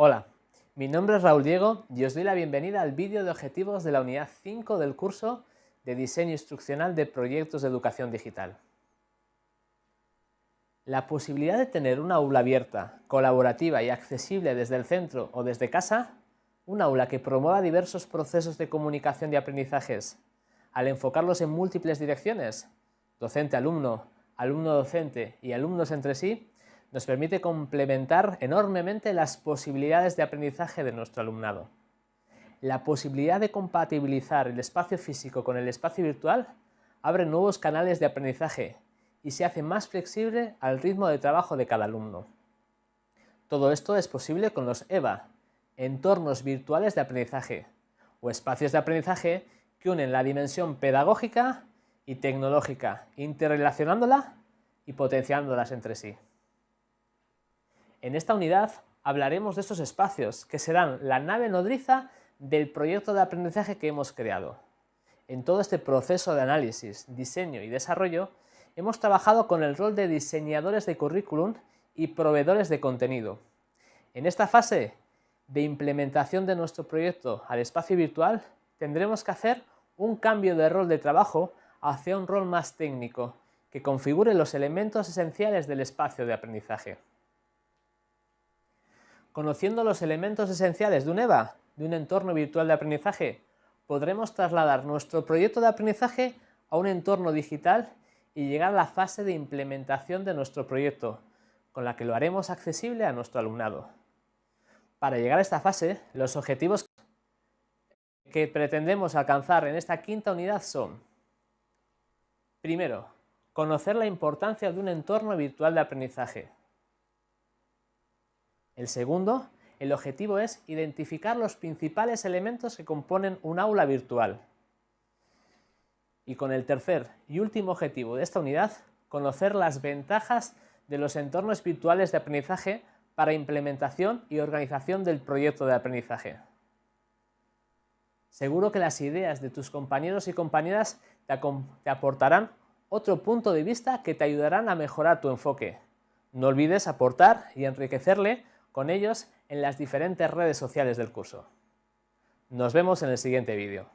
Hola, mi nombre es Raúl Diego y os doy la bienvenida al vídeo de objetivos de la unidad 5 del curso de Diseño Instruccional de Proyectos de Educación Digital. La posibilidad de tener una aula abierta, colaborativa y accesible desde el centro o desde casa, un aula que promueva diversos procesos de comunicación y aprendizajes, al enfocarlos en múltiples direcciones, docente-alumno, alumno-docente y alumnos entre sí, nos permite complementar enormemente las posibilidades de aprendizaje de nuestro alumnado. La posibilidad de compatibilizar el espacio físico con el espacio virtual abre nuevos canales de aprendizaje y se hace más flexible al ritmo de trabajo de cada alumno. Todo esto es posible con los EVA, entornos virtuales de aprendizaje, o espacios de aprendizaje que unen la dimensión pedagógica y tecnológica, interrelacionándola y potenciándolas entre sí. En esta unidad hablaremos de estos espacios, que serán la nave nodriza del proyecto de aprendizaje que hemos creado. En todo este proceso de análisis, diseño y desarrollo, hemos trabajado con el rol de diseñadores de currículum y proveedores de contenido. En esta fase de implementación de nuestro proyecto al espacio virtual, tendremos que hacer un cambio de rol de trabajo hacia un rol más técnico, que configure los elementos esenciales del espacio de aprendizaje. Conociendo los elementos esenciales de un EVA, de un entorno virtual de aprendizaje, podremos trasladar nuestro proyecto de aprendizaje a un entorno digital y llegar a la fase de implementación de nuestro proyecto, con la que lo haremos accesible a nuestro alumnado. Para llegar a esta fase, los objetivos que pretendemos alcanzar en esta quinta unidad son Primero, conocer la importancia de un entorno virtual de aprendizaje. El segundo, el objetivo es identificar los principales elementos que componen un aula virtual. Y con el tercer y último objetivo de esta unidad, conocer las ventajas de los entornos virtuales de aprendizaje para implementación y organización del proyecto de aprendizaje. Seguro que las ideas de tus compañeros y compañeras te, aportarán otro punto de vista que te ayudarán a mejorar tu enfoque. No olvides aportar y enriquecerle con ellos en las diferentes redes sociales del curso. Nos vemos en el siguiente vídeo.